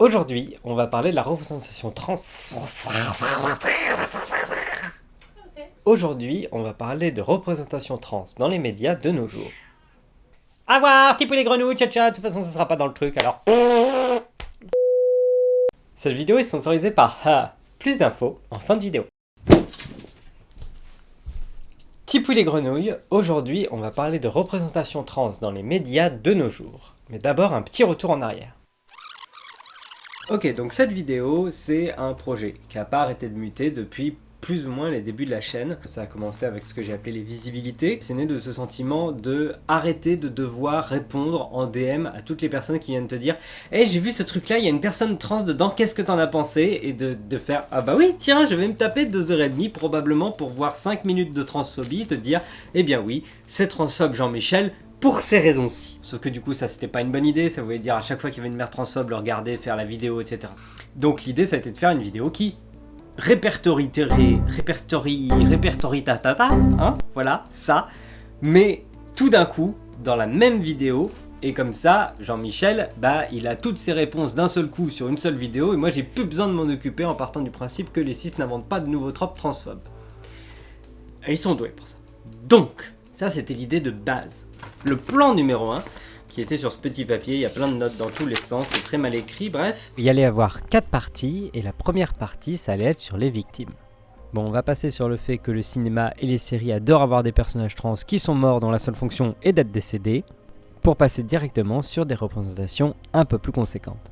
Aujourd'hui, on va parler de la représentation trans. Aujourd'hui, on va parler de représentation trans dans les médias de nos jours. A voir, type les grenouilles, tcha tcha, de toute façon ça sera pas dans le truc alors. Cette vidéo est sponsorisée par Ha. Plus d'infos en fin de vidéo. Tipouille les grenouilles, aujourd'hui on va parler de représentation trans dans les médias de nos jours. Mais d'abord un petit retour en arrière. Ok, donc cette vidéo, c'est un projet qui n'a pas arrêté de muter depuis plus ou moins les débuts de la chaîne. Ça a commencé avec ce que j'ai appelé les visibilités. C'est né de ce sentiment de arrêter de devoir répondre en DM à toutes les personnes qui viennent te dire « Eh, j'ai vu ce truc-là, il y a une personne trans dedans, qu'est-ce que t'en as pensé ?» Et de, de, faire « Ah bah oui, tiens, je vais me taper 2h30 probablement pour voir 5 minutes de transphobie te dire « Eh bien oui, c'est transphobe Jean-Michel, pour ces raisons-ci. Sauf que du coup ça c'était pas une bonne idée, ça voulait dire à chaque fois qu'il y avait une mère transphobe, le regarder, faire la vidéo, etc. Donc l'idée ça a été de faire une vidéo qui répertorie, répertorie, répertorie tatata, hein, voilà, ça, mais tout d'un coup, dans la même vidéo, et comme ça, Jean-Michel, bah, il a toutes ses réponses d'un seul coup sur une seule vidéo, et moi j'ai plus besoin de m'en occuper en partant du principe que les cis n'inventent pas de nouveaux tropes transphobes. Ils sont doués pour ça. Donc, ça c'était l'idée de base. Le plan numéro 1, qui était sur ce petit papier, il y a plein de notes dans tous les sens, c'est très mal écrit, bref. Il y allait avoir quatre parties, et la première partie, ça allait être sur les victimes. Bon, on va passer sur le fait que le cinéma et les séries adorent avoir des personnages trans qui sont morts dont la seule fonction est d'être décédés, pour passer directement sur des représentations un peu plus conséquentes.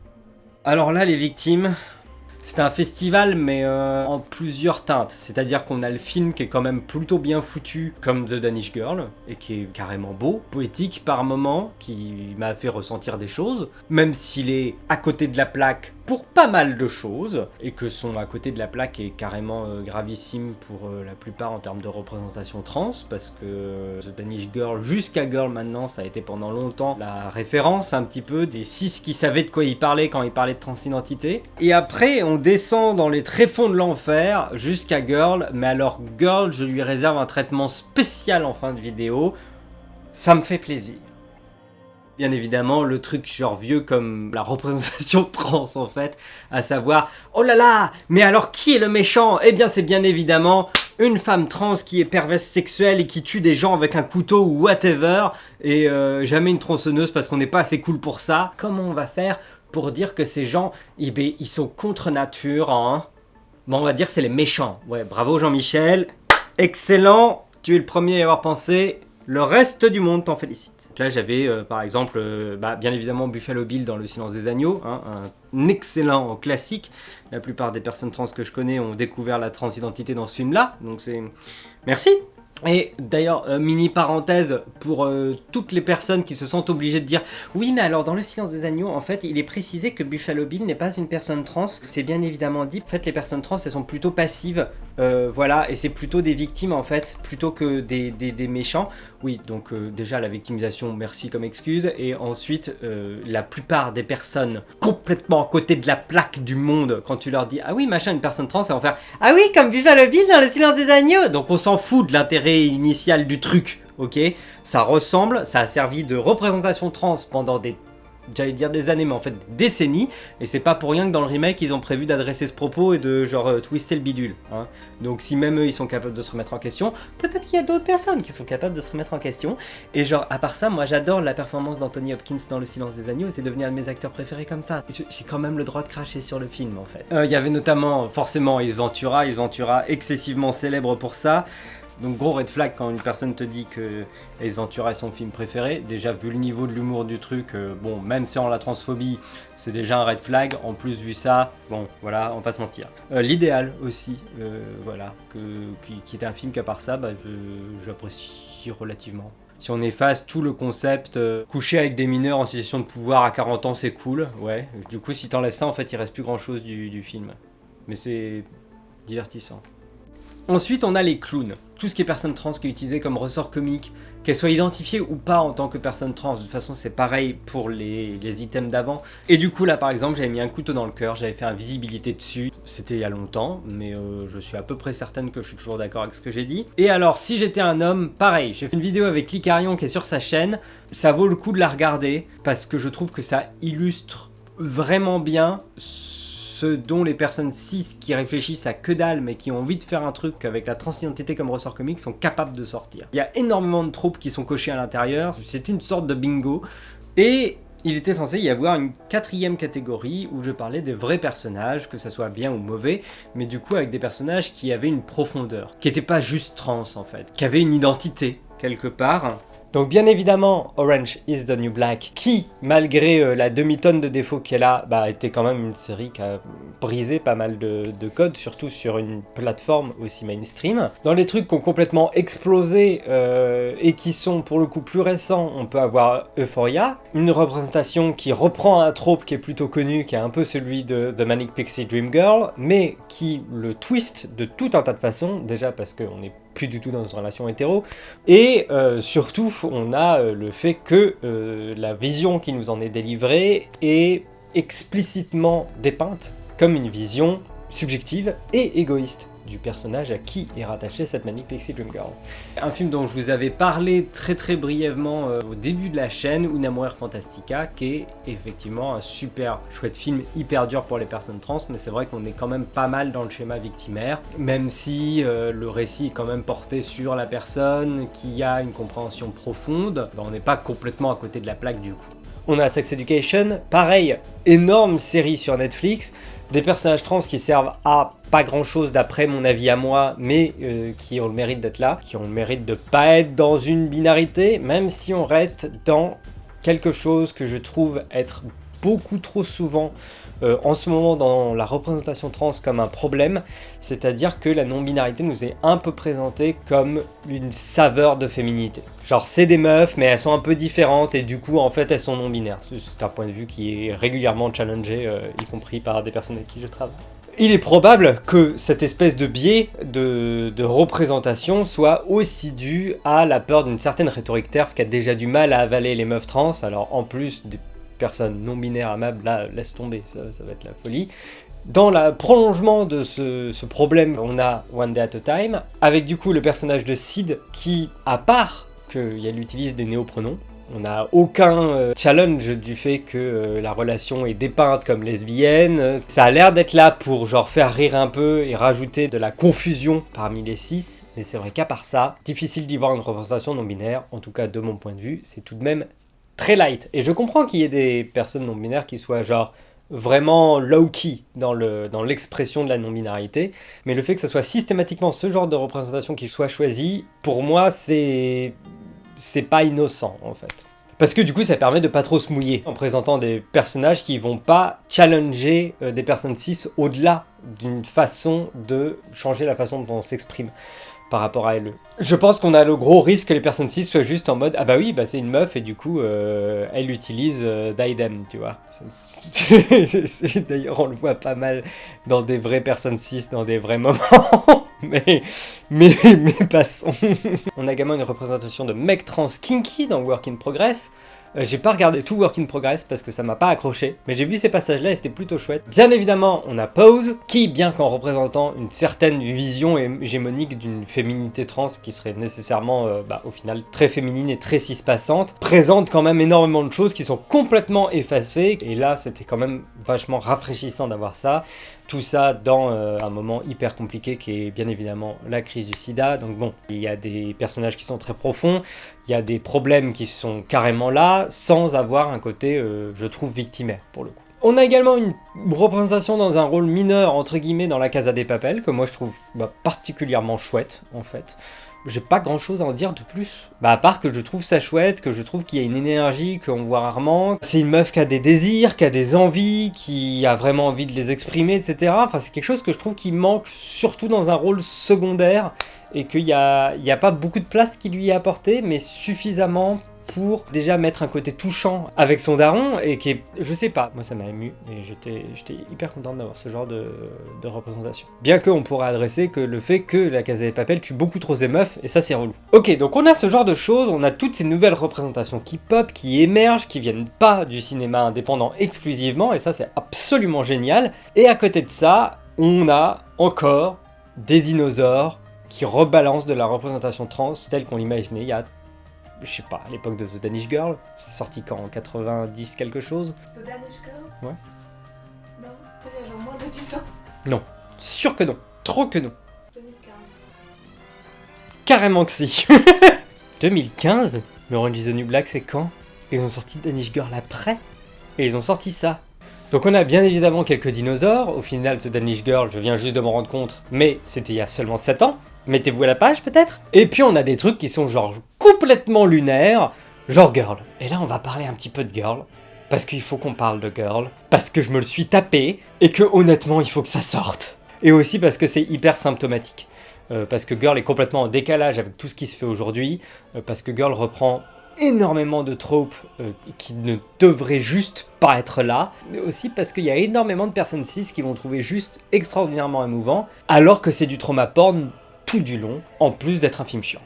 Alors là, les victimes, c'est un festival mais euh, en plusieurs teintes, c'est-à-dire qu'on a le film qui est quand même plutôt bien foutu comme The Danish Girl et qui est carrément beau, poétique par moments, qui m'a fait ressentir des choses, même s'il est à côté de la plaque pour pas mal de choses, et que son à côté de la plaque est carrément euh, gravissime pour euh, la plupart en termes de représentation trans, parce que euh, The Danish Girl jusqu'à Girl maintenant, ça a été pendant longtemps la référence un petit peu des six qui savaient de quoi il parlait quand il parlait de transidentité. Et après, on descend dans les tréfonds de l'enfer jusqu'à Girl, mais alors Girl, je lui réserve un traitement spécial en fin de vidéo, ça me fait plaisir. Bien évidemment, le truc genre vieux comme la représentation trans en fait, à savoir « Oh là là, mais alors qui est le méchant ?» Eh bien c'est bien évidemment une femme trans qui est perverse sexuelle et qui tue des gens avec un couteau ou whatever, et euh, jamais une tronçonneuse parce qu'on n'est pas assez cool pour ça. Comment on va faire pour dire que ces gens, eh bien, ils sont contre nature, hein? Bon, on va dire c'est les méchants. Ouais, bravo Jean-Michel, excellent, tu es le premier à y avoir pensé, le reste du monde t'en félicite. Là, j'avais euh, par exemple, euh, bah, bien évidemment, Buffalo Bill dans Le Silence des Agneaux, hein, un excellent classique. La plupart des personnes trans que je connais ont découvert la transidentité dans ce film-là, donc c'est... Merci et d'ailleurs, euh, mini parenthèse pour euh, toutes les personnes qui se sentent obligées de dire « Oui, mais alors dans Le Silence des Agneaux, en fait, il est précisé que Buffalo Bill n'est pas une personne trans. C'est bien évidemment dit. En fait, les personnes trans, elles sont plutôt passives. Euh, voilà, et c'est plutôt des victimes, en fait, plutôt que des, des, méchants. Oui, donc déjà, la victimisation, merci comme excuse. Et ensuite, la plupart des personnes complètement à côté de la plaque du monde, quand tu leur dis « Ah oui, machin, une personne trans », elles vont faire « Ah oui, comme Buffalo Bill dans Le Silence des Agneaux !» Donc on s'en fout de l'intérêt initial du truc, ok? Ça ressemble, ça a servi de représentation trans pendant des j'allais dire des années, mais en fait des décennies, et c'est pas pour rien que dans le remake, ils ont prévu d'adresser ce propos et de genre euh, twister le bidule. Hein. Donc si même eux, ils sont capables de se remettre en question, peut-être qu'il y a d'autres personnes qui sont capables de se remettre en question. Et genre, à part ça, moi j'adore la performance d'Anthony Hopkins dans Le Silence des Agneaux, c'est devenu un de mes acteurs préférés comme ça. J'ai quand même le droit de cracher sur le film, en fait. Euh, il y avait notamment, forcément, Ace Ventura excessivement célèbre pour ça. Donc gros red flag quand une personne te dit que Ace Ventura est son film préféré. Déjà vu le niveau de l'humour du truc, euh, bon même si on la transphobie, c'est déjà un red flag. En plus vu ça, bon voilà, on va se mentir. Euh, l'idéal aussi, euh, voilà, que, qui, est un film qu'à part ça, bah, j'apprécie relativement. Si on efface tout le concept, coucher avec des mineurs en situation de pouvoir à 40 ans c'est cool, ouais. Du coup si t'enlèves ça en fait il reste plus grand chose du, du film. Mais c'est divertissant. Ensuite, on a les clowns. Tout ce qui est personne trans qui est utilisé comme ressort comique, qu'elle soit identifiée ou pas en tant que personne trans. De toute façon, c'est pareil pour les, items d'avant. Et du coup, là, par exemple, j'avais mis un couteau dans le cœur, j'avais fait un visibilité dessus. C'était il y a longtemps, mais euh, je suis à peu près certaine que je suis toujours d'accord avec ce que j'ai dit. Et alors, si j'étais un homme, pareil, j'ai fait une vidéo avec Licarion qui est sur sa chaîne. Ça vaut le coup de la regarder, parce que je trouve que ça illustre vraiment bien dont les personnes cis qui réfléchissent à que dalle mais qui ont envie de faire un truc avec la transidentité comme ressort comique sont capables de sortir. Il y a énormément de troupes qui sont cochées à l'intérieur, c'est une sorte de bingo. Et il était censé y avoir une quatrième catégorie où je parlais des vrais personnages, que ça soit bien ou mauvais, mais du coup avec des personnages qui avaient une profondeur, qui n'étaient pas juste trans en fait, qui avaient une identité quelque part, donc bien évidemment, Orange is the New Black, qui, malgré euh, la demi-tonne de défauts qu'elle a, bah, était quand même une série qui a brisé pas mal de, codes, surtout sur une plateforme aussi mainstream. Dans les trucs qui ont complètement explosé euh, et qui sont pour le coup plus récents, on peut avoir Euphoria, une représentation qui reprend un trope qui est plutôt connu, qui est un peu celui de The Manic Pixie Dream Girl, mais qui le twist de tout un tas de façons, déjà parce qu'on est plus du tout dans une relation hétéro. Et euh, surtout, on a euh, le fait que euh, la vision qui nous en est délivrée est explicitement dépeinte comme une vision subjective et égoïste du personnage à qui est rattaché cette Manic Pixie Dream Girl. Un film dont je vous avais parlé très très brièvement euh, au début de la chaîne, Una Mujer Fantastica, qui est effectivement un super chouette film, hyper dur pour les personnes trans, mais c'est vrai qu'on est quand même pas mal dans le schéma victimaire, même si euh, le récit est quand même porté sur la personne, qui a une compréhension profonde, ben, on n'est pas complètement à côté de la plaque du coup. On a Sex Education, pareil, énorme série sur Netflix, des personnages trans qui servent à pas grand chose d'après mon avis à moi, mais euh, qui ont le mérite d'être là, qui ont le mérite de pas être dans une binarité, même si on reste dans quelque chose que je trouve être beaucoup trop souvent euh, en ce moment dans la représentation trans comme un problème, c'est-à-dire que la non-binarité nous est un peu présentée comme une saveur de féminité. Genre c'est des meufs mais elles sont un peu différentes et du coup en fait elles sont non-binaires. C'est un point de vue qui est régulièrement challengé, euh, y compris par des personnes avec qui je travaille. Il est probable que cette espèce de biais de, représentation soit aussi dû à la peur d'une certaine rhétorique TERF qui a déjà du mal à avaler les meufs trans, alors en plus des personnes non binaires amables, là, laisse tomber, ça, va être la folie. Dans le prolongement de ce, problème, on a One Day at a Time, avec du coup le personnage de Sid qui, à part qu'elle utilise des néopronoms, on n'a aucun euh, challenge du fait que euh, la relation est dépeinte comme lesbienne. Ça a l'air d'être là pour genre faire rire un peu et rajouter de la confusion parmi les six. Mais c'est vrai qu'à part ça, difficile d'y voir une représentation non binaire. En tout cas, de mon point de vue, c'est tout de même très light. Et je comprends qu'il y ait des personnes non-binaires qui soient genre vraiment low-key dans l'expression de la non-binarité, mais le fait que ce soit systématiquement ce genre de représentation qui soit choisi, pour moi, c'est c'est pas innocent, en fait. Parce que du coup, ça permet de pas trop se mouiller en présentant des personnages qui vont pas challenger euh, des personnes cis au-delà d'une façon de changer la façon dont on s'exprime par rapport à elle. Je pense qu'on a le gros risque que les personnes cis soient juste en mode « Ah bah oui, bah c'est une meuf et du coup, euh, elle utilise euh, tu vois. D'ailleurs, on le voit pas mal dans des vraies personnes cis, dans des vrais moments. mais, passons. on a également une représentation de mec trans kinky dans Work in Progress. Euh, j'ai pas regardé tout Work in Progress parce que ça m'a pas accroché, mais j'ai vu ces passages-là et c'était plutôt chouette. Bien évidemment, on a Pose, qui, bien qu'en représentant une certaine vision hégémonique d'une féminité trans qui serait nécessairement, euh, bah, au final, très féminine et très cispassante, présente quand même énormément de choses qui sont complètement effacées, et là, c'était quand même vachement rafraîchissant d'avoir ça. Tout ça dans euh, un moment hyper compliqué qui est bien évidemment la crise du sida. Donc bon, il y a des personnages qui sont très profonds, il y a des problèmes qui sont carrément là, sans avoir un côté, euh, je trouve, victimaire pour le coup. On a également une représentation dans un rôle mineur, entre guillemets, dans la Casa des Papels, que moi je trouve bah, particulièrement chouette, en fait j'ai pas grand chose à en dire de plus. Bah à part que je trouve ça chouette, que je trouve qu'il y a une énergie qu'on voit rarement. C'est une meuf qui a des désirs, qui a des envies, qui a vraiment envie de les exprimer, etc. Enfin c'est quelque chose que je trouve qui manque surtout dans un rôle secondaire et qu'il n'y a, y a pas beaucoup de place qui lui est apportée, mais suffisamment pour déjà mettre un côté touchant avec son daron et qui est, je sais pas, moi ça m'a ému et j'étais hyper content d'avoir ce genre de, représentation. Bien qu'on pourrait adresser que le fait que la Casa des Papel tue beaucoup trop ses meufs et ça c'est relou. Ok, donc on a ce genre de choses, on a toutes ces nouvelles représentations qui pop, qui émergent, qui viennent pas du cinéma indépendant exclusivement et ça c'est absolument génial. Et à côté de ça, on a encore des dinosaures qui rebalancent de la représentation trans telle qu'on l'imaginait il y a je sais pas, à l'époque de The Danish Girl. C'est sorti quand En 90 quelque chose The Danish Girl Ouais. Non, il y a genre moins de 10 ans. Sûr que non. Trop que non. 2015. Carrément que si. 2015 Mais Orange is the New Black, c'est quand Ils ont sorti Danish Girl après Et ils ont sorti ça. Donc on a bien évidemment quelques dinosaures. Au final, The Danish Girl, je viens juste de m'en rendre compte, mais c'était il y a seulement 7 ans. Mettez-vous à la page peut-être Et puis on a des trucs qui sont genre complètement lunaires, genre Girl. Et là on va parler un petit peu de Girl. Parce qu'il faut qu'on parle de Girl. Parce que je me le suis tapé. Et que honnêtement, il faut que ça sorte. Et aussi parce que c'est hyper symptomatique. Euh, parce que Girl est complètement en décalage avec tout ce qui se fait aujourd'hui, euh, parce que Girl reprend énormément de tropes euh, qui ne devraient juste pas être là, mais aussi parce qu'il y a énormément de personnes cis qui vont trouver juste extraordinairement émouvant, alors que c'est du trauma porn tout du long, en plus d'être un film chiant.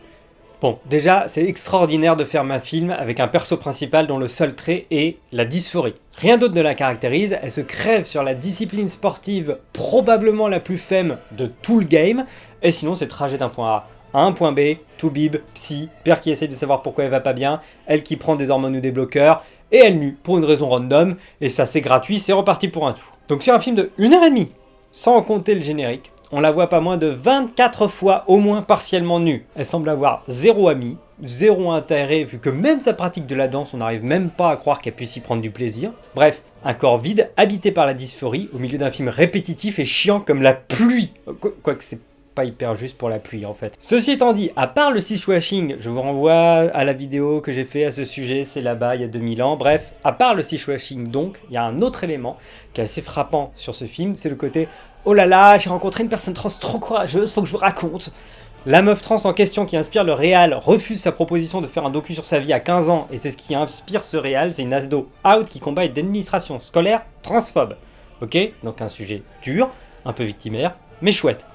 Bon, déjà, c'est extraordinaire de faire un film avec un perso principal dont le seul trait est la dysphorie. Rien d'autre ne la caractérise, elle se crève sur la discipline sportive probablement la plus femme de tout le game, et sinon c'est trajet d'un point A à un point B, tout bib, psy, père qui essaye de savoir pourquoi elle va pas bien, elle qui prend des hormones ou des bloqueurs, et elle nue pour une raison random, et ça c'est gratuit, c'est reparti pour un tour. Donc c'est un film de 1h30, sans compter le générique, on la voit pas moins de 24 fois au moins partiellement nue. Elle semble avoir zéro ami, zéro intérêt vu que même sa pratique de la danse, on n'arrive même pas à croire qu'elle puisse y prendre du plaisir. Bref, un corps vide, habité par la dysphorie, au milieu d'un film répétitif et chiant comme la pluie. Qu- Quoique c'est pas hyper juste pour la pluie en fait. Ceci étant dit, à part le washing, je vous renvoie à la vidéo que j'ai fait à ce sujet, c'est là-bas il y a 2000 ans. Bref, à part le washing donc, il y a un autre élément qui est assez frappant sur ce film, c'est le côté Oh là là, j'ai rencontré une personne trans trop courageuse, faut que je vous raconte. La meuf trans en question qui inspire le réal refuse sa proposition de faire un docu sur sa vie à 15 ans, et c'est ce qui inspire ce réal, c'est une asdo out qui combat une administration scolaire transphobe. Ok Donc un sujet dur, un peu victimaire, mais chouette.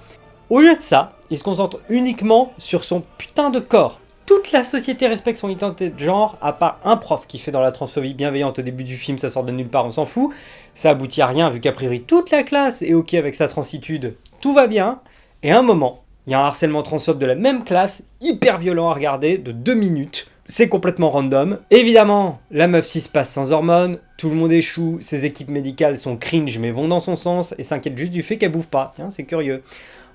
Au lieu de ça, il se concentre uniquement sur son putain de corps. Toute la société respecte son identité de genre, à part un prof qui fait dans la transphobie bienveillante au début du film, ça sort de nulle part, on s'en fout. Ça aboutit à rien, vu qu'a priori toute la classe est ok avec sa transitude, tout va bien. Et un moment, il y a un harcèlement transphobe de la même classe, hyper violent à regarder, de 2 minutes. C'est complètement random. Évidemment, la meuf 6 passe sans hormones, tout le monde échoue, ses équipes médicales sont cringe mais vont dans son sens et s'inquiètent juste du fait qu'elle bouffe pas. Tiens, c'est curieux.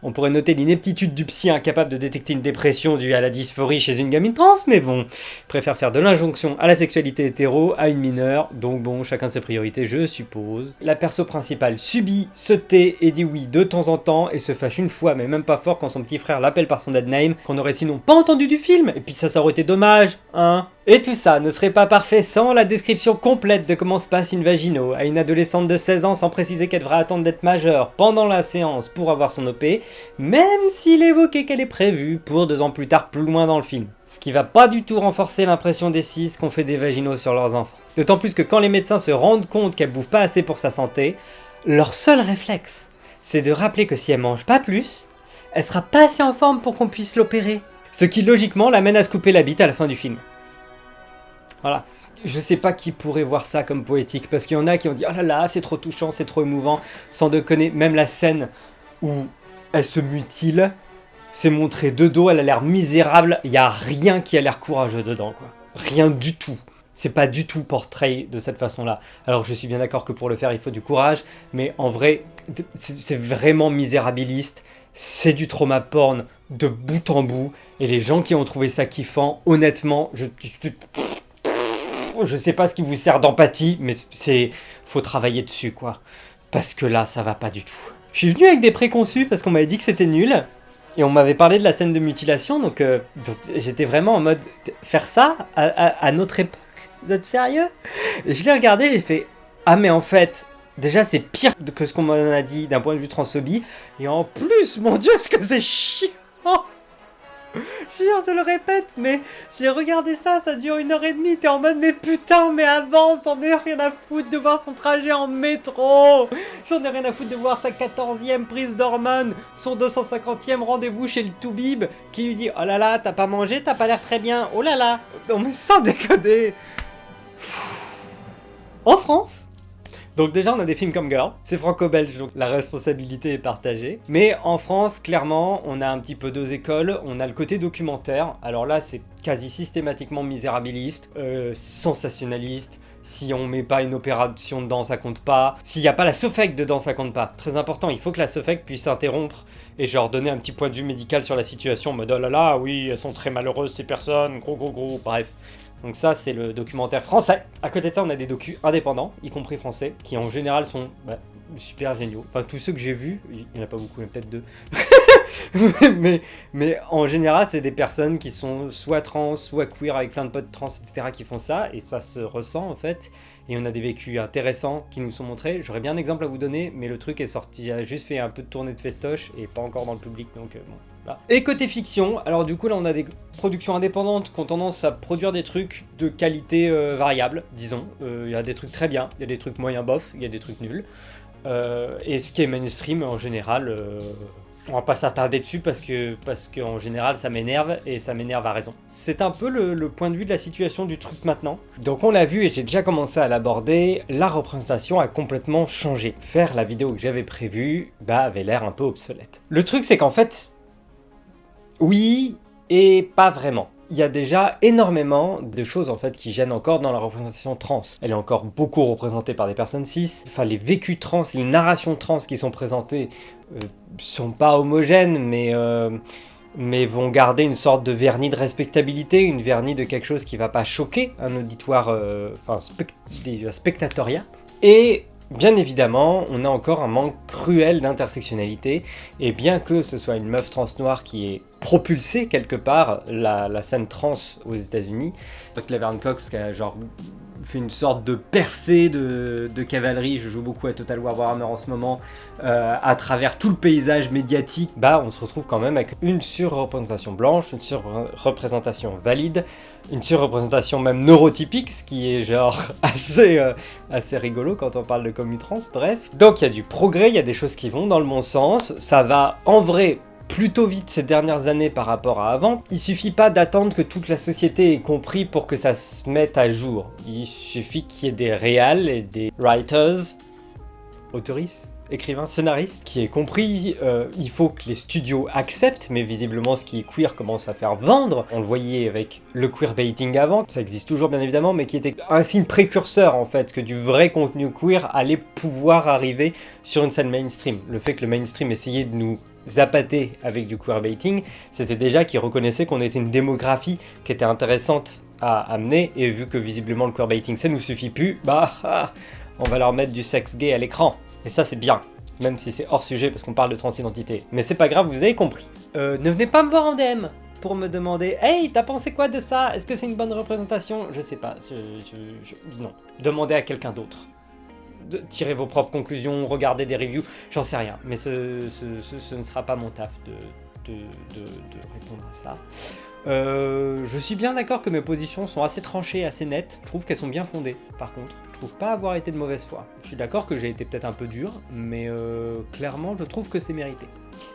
On pourrait noter l'ineptitude du psy incapable de détecter une dépression due à la dysphorie chez une gamine trans, mais bon, préfère faire de l'injonction à la sexualité hétéro à une mineure, donc bon, chacun ses priorités, je suppose. La perso principale subit, se tait et dit oui de temps en temps, et se fâche une fois, mais même pas fort quand son petit frère l'appelle par son dead name, qu'on aurait sinon pas entendu du film, et puis ça, ça aurait été dommage, hein. Et tout ça ne serait pas parfait sans la description complète de comment se passe une vagino. À une adolescente de 16 ans sans préciser qu'elle devra attendre d'être majeure pendant la séance pour avoir son OP, même s'il évoquait qu'elle est prévue pour deux ans plus tard plus loin dans le film. Ce qui va pas du tout renforcer l'impression des cis qu'on fait des vaginos sur leurs enfants. D'autant plus que quand les médecins se rendent compte qu'elle bouffe pas assez pour sa santé, leur seul réflexe, c'est de rappeler que si elle mange pas plus, elle sera pas assez en forme pour qu'on puisse l'opérer. Ce qui logiquement l'amène à se couper la bite à la fin du film. Voilà. Je sais pas qui pourrait voir ça comme poétique, parce qu'il y en a qui ont dit « Oh là là, c'est trop touchant, c'est trop émouvant », sans déconner, même la scène où elle se mutile, c'est montré de dos, elle a l'air misérable, il y a rien qui a l'air courageux dedans, quoi. Rien du tout. C'est pas du tout portrait de cette façon-là. Alors je suis bien d'accord que pour le faire, il faut du courage, mais en vrai, c'est vraiment misérabiliste, c'est du trauma porn de bout en bout, et les gens qui ont trouvé ça kiffant, honnêtement, je je sais pas ce qui vous sert d'empathie, mais c'est faut travailler dessus quoi. Parce que là, ça va pas du tout. Je suis venu avec des préconçus parce qu'on m'avait dit que c'était nul. Et on m'avait parlé de la scène de mutilation, donc, euh, j'étais vraiment en mode faire ça à, notre époque, d'être sérieux? Je l'ai regardé, j'ai fait ah mais en fait déjà c'est pire que ce qu'on m'en a dit d'un point de vue transphobie, et en plus mon dieu ce que c'est chiant Je le répète, mais j'ai regardé ça, ça dure une heure et demie, t'es en mode mais putain, mais avance, j'en ai rien à foutre de voir son trajet en métro. J'en ai rien à foutre de voir sa 14e prise d'hormones, son 250e rendez-vous chez le Toubib, qui lui dit « Oh là là, t'as pas mangé, t'as pas l'air très bien, oh là là !» Non mais sans déconner. En France, Donc déjà, on a des films comme Girl, c'est franco-belge, donc la responsabilité est partagée. Mais en France, clairement, on a un petit peu deux écoles. On a le côté documentaire. Alors là, c'est quasi systématiquement misérabiliste, euh, sensationnaliste, si on met pas une opération dedans, ça compte pas. S'il n'y a pas la SOFEC dedans, ça compte pas. Très important, il faut que la SOFEC puisse interrompre et genre donner un petit point de vue médical sur la situation en mode oh là là, oui, elles sont très malheureuses ces personnes, gros gros gros, bref. Donc ça, c'est le documentaire français. À côté de ça, on a des docus indépendants, y compris français, qui en général sont bah, super géniaux. Enfin, tous ceux que j'ai vus, il n'y en a pas beaucoup, il peut-être deux. mais, mais en général, c'est des personnes qui sont soit trans, soit queer, avec plein de potes trans, etc., qui font ça, et ça se ressent, en fait. Et on a des vécus intéressants qui nous sont montrés. J'aurais bien un exemple à vous donner, mais le truc est sorti, a juste fait un peu de tournée de festoche, et pas encore dans le public, donc euh, bon. Et côté fiction, alors du coup là on a des productions indépendantes qui ont tendance à produire des trucs de qualité euh, variable, disons. Euh, il y a des trucs très bien, il y a des trucs moyen bof, il y a des trucs nuls. Euh, et ce qui est mainstream en général, on va pas s'attarder dessus parce que parce qu'en général ça m'énerve et ça m'énerve à raison. C'est un peu le, le, point de vue de la situation du truc maintenant. Donc on l'a vu et j'ai déjà commencé à l'aborder, la représentation a complètement changé. Faire la vidéo que j'avais prévue bah, avait l'air un peu obsolète. Le truc c'est qu'en fait, oui et pas vraiment. Il y a déjà énormément de choses en fait qui gênent encore dans la représentation trans. Elle est encore beaucoup représentée par des personnes cis. Enfin, les vécus trans, les narrations trans qui sont présentées euh, sont pas homogènes, mais, euh, mais vont garder une sorte de vernis de respectabilité, une vernis de quelque chose qui va pas choquer un auditoire, euh, enfin, des spectatoria. Et Bien évidemment, on a encore un manque cruel d'intersectionnalité, et bien que ce soit une meuf trans noire qui ait propulsé quelque part la, scène trans aux états unis Laverne Cox qui a genre fait une sorte de percée de, cavalerie, je joue beaucoup à Total War Warhammer en ce moment, euh, à travers tout le paysage médiatique, bah on se retrouve quand même avec une surreprésentation blanche, une surreprésentation valide, une surreprésentation même neurotypique, ce qui est genre assez, euh, assez rigolo quand on parle de commu trans, bref. Donc il y a du progrès, il y a des choses qui vont dans le bon sens, ça va en vrai plutôt vite ces dernières années par rapport à avant. Il suffit pas d'attendre que toute la société ait compris pour que ça se mette à jour. Il suffit qu'il y ait des réals et des writers, autoristes écrivains, scénaristes, qui aient compris, euh, il faut que les studios acceptent, mais visiblement ce qui est queer commence à faire vendre. On le voyait avec le queerbaiting avant, ça existe toujours bien évidemment, mais qui était un signe précurseur en fait, que du vrai contenu queer allait pouvoir arriver sur une scène mainstream. Le fait que le mainstream essayait de nous zapaté avec du queerbaiting, c'était déjà qu'ils reconnaissaient qu'on était une démographie qui était intéressante à amener, et vu que visiblement le queerbaiting ça nous suffit plus, bah ah, on va leur mettre du sexe gay à l'écran. Et ça c'est bien, même si c'est hors sujet parce qu'on parle de transidentité. Mais c'est pas grave, vous avez compris. Euh, ne venez pas me voir en DM pour me demander « Hey, t'as pensé quoi de ça? Est-ce que c'est une bonne représentation ?» Je sais pas, non. Demandez à quelqu'un d'autre tirer vos propres conclusions, regarder des reviews, j'en sais rien. Mais ce, ne sera pas mon taf de, répondre à ça. Euh, je suis bien d'accord que mes positions sont assez tranchées, assez nettes. Je trouve qu'elles sont bien fondées, par contre. Je trouve pas avoir été de mauvaise foi. Je suis d'accord que j'ai été peut-être un peu dur, mais euh, clairement, je trouve que c'est mérité.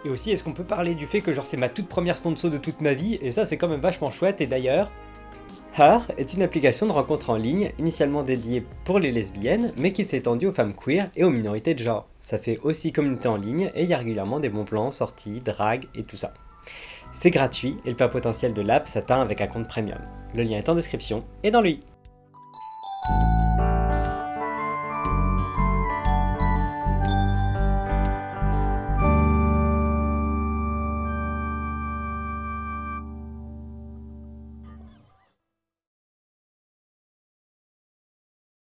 Et aussi, est-ce qu'on peut parler du fait que genre c'est ma toute première sponsor de toute ma vie, et ça c'est quand même vachement chouette, et d'ailleurs, Her est une application de rencontre en ligne, initialement dédiée pour les lesbiennes, mais qui s'est étendue aux femmes queer et aux minorités de genre. Ça fait aussi communauté en ligne et il y a régulièrement des bons plans, sorties, drague et tout ça. C'est gratuit et le plein potentiel de l'app s'atteint avec un compte premium. Le lien est en description et dans lui.